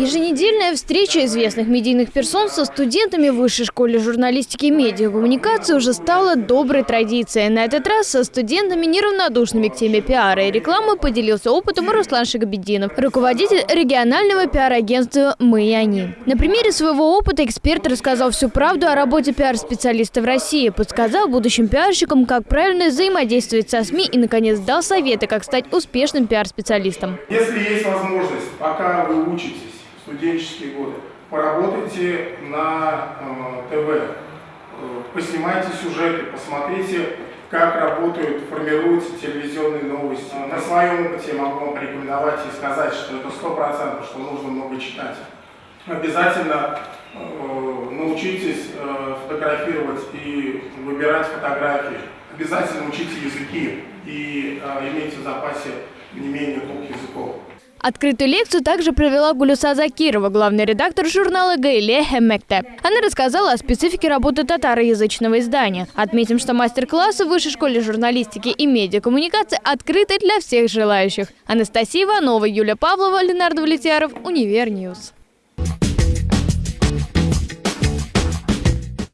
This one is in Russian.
Еженедельная встреча известных медийных персон со студентами Высшей школы журналистики и медиакоммуникации уже стала доброй традицией. На этот раз со студентами, неравнодушными к теме пиара и рекламы, поделился опытом Руслан Шагабеддинов, руководитель регионального пиар-агентства «Мы и они». На примере своего опыта эксперт рассказал всю правду о работе пиар-специалиста в России, подсказал будущим пиарщикам, как правильно взаимодействовать со СМИ и, наконец, дал советы, как стать успешным пиар-специалистом. Если есть возможность, пока вы учитесь, студенческие годы, поработайте на э, ТВ, э, поснимайте сюжеты, посмотрите, как работают, формируются телевизионные новости. На своем опыте я могу вам порекомендовать и сказать, что это сто процентов, что нужно много читать. Обязательно э, научитесь э, фотографировать и выбирать фотографии. Обязательно учите языки и э, имейте в запасе не менее двух языков. Открытую лекцию также провела Гулюса Закирова, главный редактор журнала «Гаилә һәм мәктәп». Она рассказала о специфике работы татароязычного издания. Отметим, что мастер-классы в Высшей школе журналистики и медиакоммуникации открыты для всех желающих. Анастасия Иванова, Юлия Павлова, Ленар Давлетьяров, Univer News.